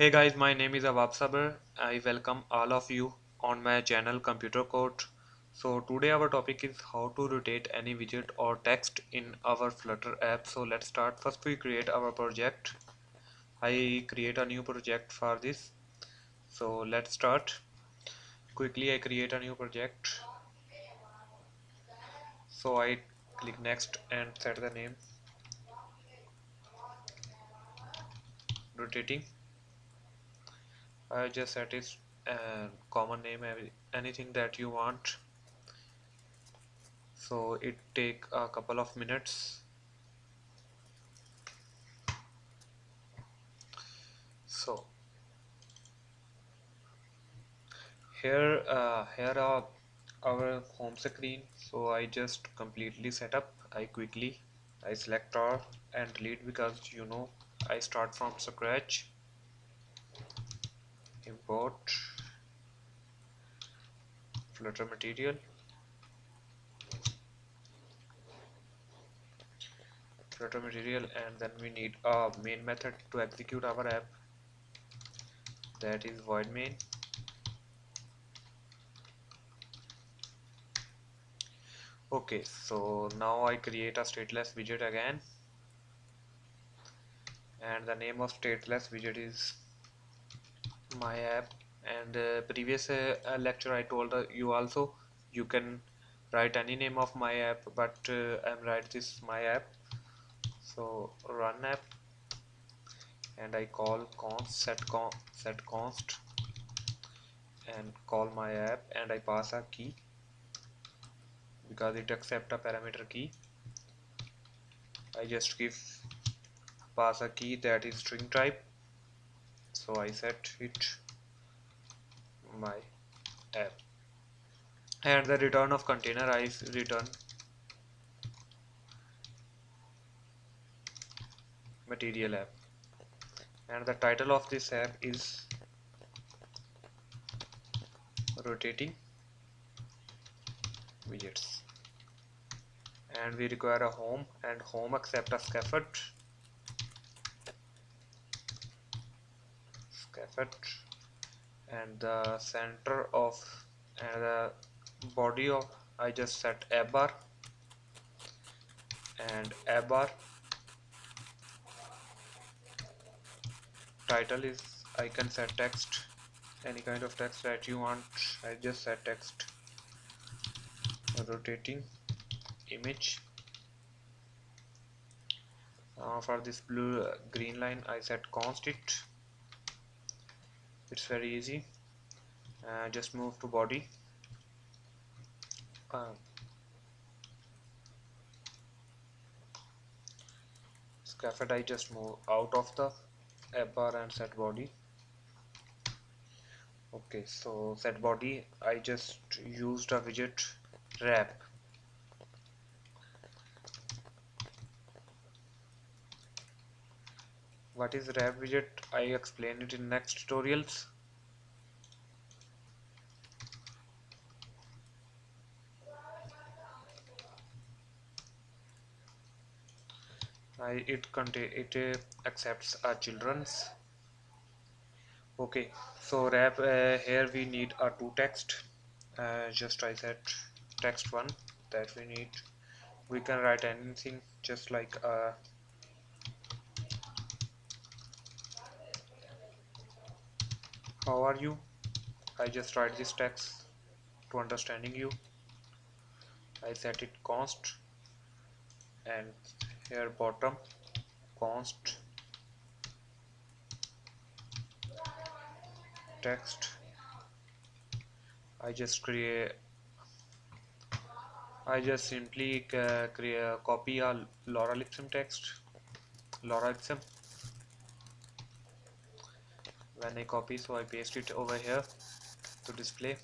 Hey guys, my name is Awab. I welcome all of you on my channel Computer Code. So today our topic is how to rotate any widget or text in our Flutter app. So let's start. First we create our project. I create a new project for this. So let's start. Quickly I create a new project. So I click next and set the name rotating I just set it uh, common name anything that you want. So it take a couple of minutes. So here uh, here are our home screen. So I just completely set up. I quickly I select all and delete because you know I start from scratch import flutter material. Flutter material and then we need a main method to execute our app. That is void main. Okay so now I create a stateless widget again. And the name of stateless widget is my app. And uh, previous uh, lecture I told uh, you also you can write any name of my app but uh, I'm write this my app. So run app. And I call const set con set const. And call my app and I pass a key. Because it accept a parameter key. I just give pass a key that is string type so I set it my app and the return of container I return material app. And the title of this app is rotating widgets. And we require a home and home accept a scaffold and the center of and the body of I just set app bar. And app bar title is I can set text any kind of text that you want I just set text. Rotating image. Uh, for this blue uh, green line I set const it it's very easy. Uh, just move to body. Uh, scaffold I just move out of the app bar and set body. Okay so set body I just used a widget wrap what is wrap widget? I explain it in next tutorials. I, it contain it uh, accepts our children's. Okay so wrap uh, here we need a two text. Uh, just I said text one that we need. We can write anything just like how are you? I just write this text to understanding you. I set it const and here bottom const. Text. I just create I just simply create copy a lorem text. Lorem I copy so I paste it over here to display.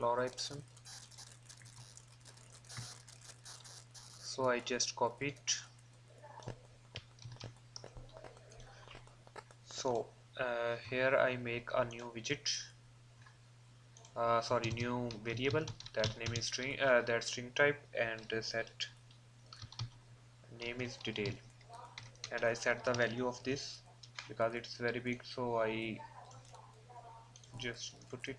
lorem ipsum so I just copy it so uh, here I make a new widget. Uh, sorry new variable. That name is string uh, that string type and set name is detail. And I set the value of this because it's very big so I just put it.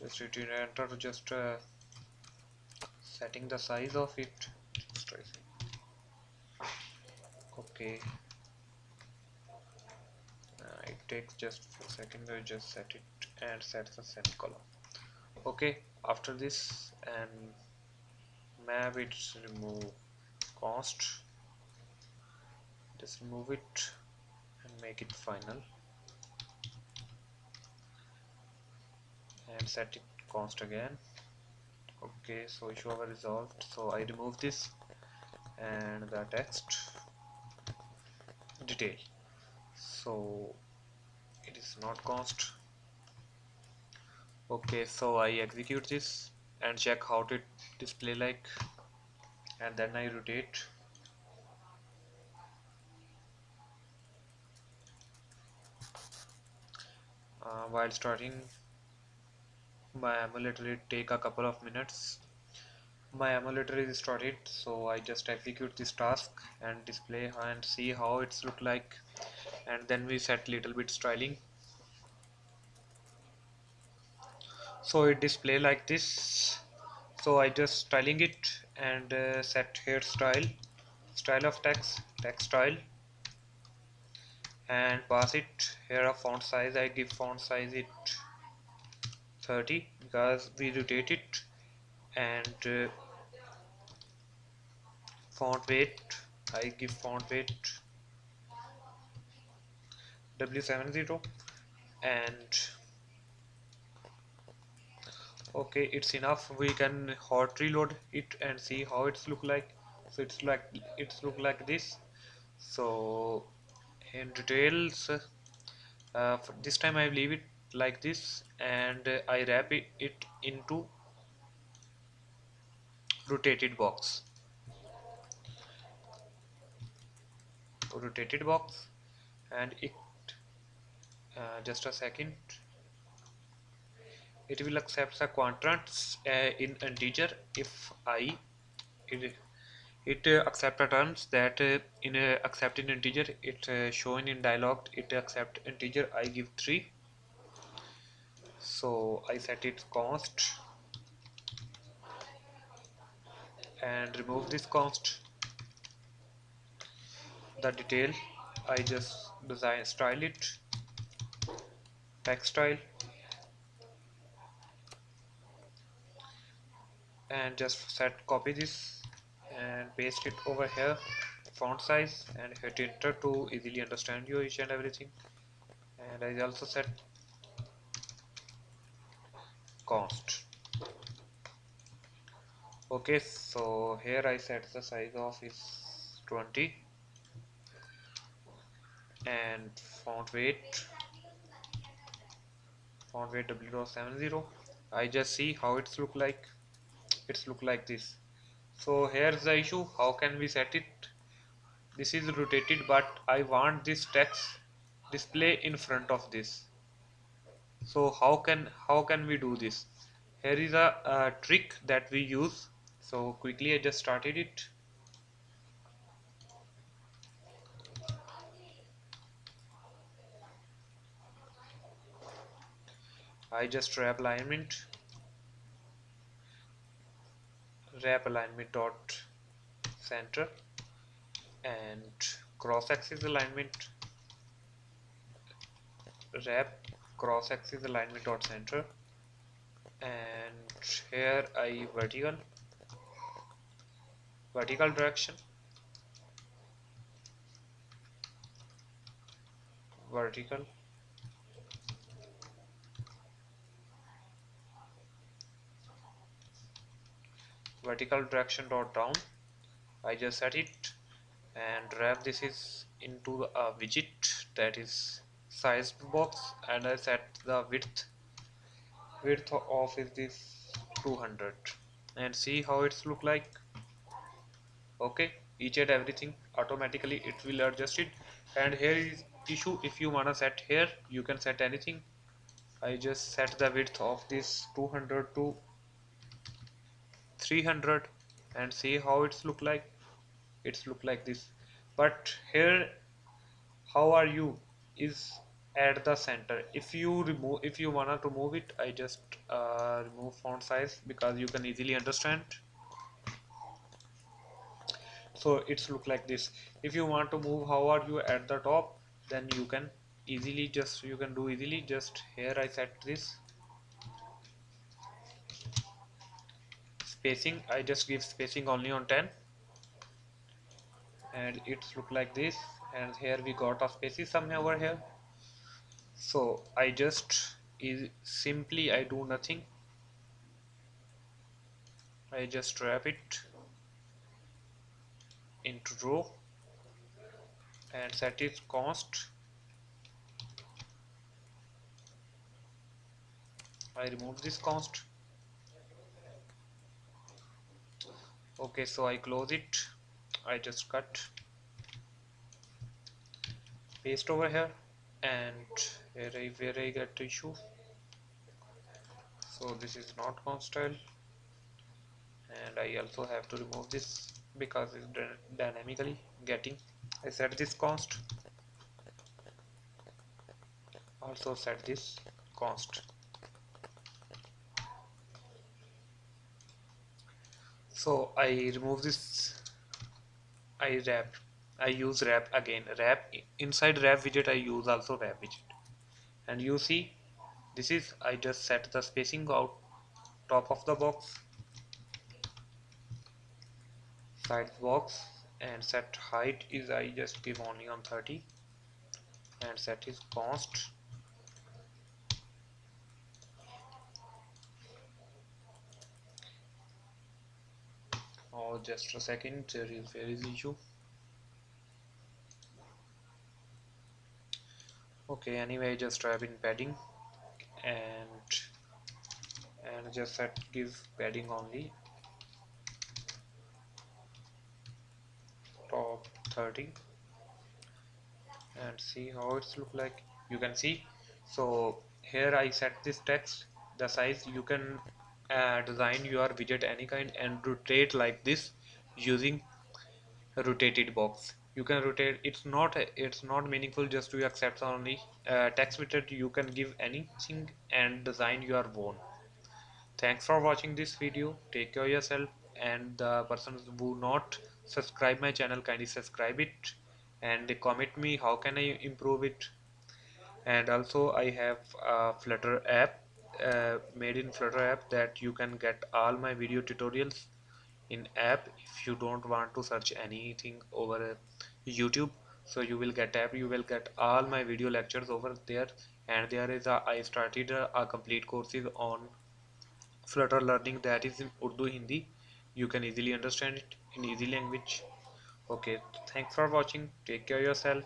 Just hit enter just uh, setting the size of it. Okay. Uh, it takes just a second I just set it and set the semicolon okay after this and map it remove const. Just remove it and make it final. And set it const again. Okay so issue over resolved. So I remove this and the text. Detail. So it is not const okay so I execute this and check how it display like and then I rotate. Uh, while starting my emulator it take a couple of minutes. My emulator is started so I just execute this task and display and see how it's look like. And then we set little bit styling so it display like this. So I just styling it and uh, set here style style of text text style. And pass it here a font size I give font size it 30 because we rotate it and uh, font weight I give font weight W70 and okay it's enough. We can hot reload it and see how it's look like. So it's like it's look like this. So in details uh, this time I leave it like this and uh, I wrap it, it into rotated box. Rotated box and it uh, just a second it will accept the quadrants uh, in integer if i it, it uh, accept terms that uh, in uh, accept in integer it uh, shown in dialog it accept integer i give 3 so I set it const and remove this const. The detail I just design style it text style and just set copy this and paste it over here font size and hit enter to easily understand you each and everything. And I also set const. Okay so here I set the size of is 20 and font weight font weight w.70 I just see how it's look like it's look like this. So here's the issue. How can we set it? This is rotated but I want this text display in front of this. So how can how can we do this? Here is a, a trick that we use. So quickly I just started it. I just wrap alignment wrap alignment dot center. And cross axis alignment wrap cross axis alignment dot center. And here I vertical vertical direction. Vertical vertical direction dot down I just set it and wrap this is into a widget that is size box and I set the width. Width of is this 200 and see how it's look like. Okay each and everything automatically it will adjust it. And here is issue if you wanna set here you can set anything. I just set the width of this 200 to 300 and see how it's look like. It's look like this. But here how are you? Is at the center. If you remove if you wanna to move it I just uh, remove font size because you can easily understand. So it's look like this. If you want to move how are you at the top then you can easily just you can do easily. Just here I set this spacing. I just give spacing only on 10 and it's look like this. And here we got a spacing somewhere over here. So I just is simply I do nothing. I just wrap it into row and set its const. I remove this const okay so I close it. I just cut paste over here and where I, where I get issue. So this is not const style and I also have to remove this because it's dynamically getting I set this const. Also set this const so I remove this I wrap I use wrap again. Wrap inside wrap widget I use also wrap widget. And you see this is I just set the spacing out top of the box side box and set height is I just give only on 30 and set is const oh just a second there is where is issue? Okay anyway just type in padding and and just set give padding only. Top 30 and see how it's look like. You can see. So here I set this text the size. You can uh, design your widget any kind and rotate like this using rotated box. You can rotate it's not it's not meaningful just to accept only uh, text widget you can give anything and design your own. Thanks for watching this video take care of yourself and the persons who not subscribe my channel kindly subscribe it and comment me how can I improve it. And also I have a flutter app uh, made in flutter app that you can get all my video tutorials in app if you don't want to search anything over YouTube. So you will get app you will get all my video lectures over there. And there is a I started a, a complete courses on flutter learning that is in Urdu Hindi. You can easily understand it in easy language. Okay thanks for watching. Take care yourself